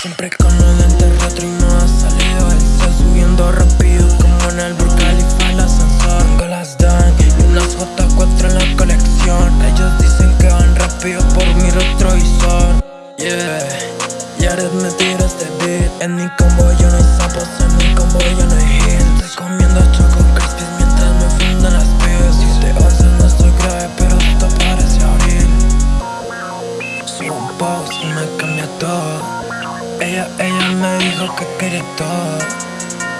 Siempre con el dente retro y no ha salido El subiendo rápido como en el Burj Khalifa El ascensor. Con las dan y unas J4 en la colección. Ellos dicen que van rápido por mi retrovisor. Yeah, Jared me tira este beat. En mi combo yo no hay sapos, en mi combo yo no hay Me cambia todo. Ella, ella me dijo que quería todo.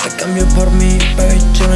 Te cambio por hay modo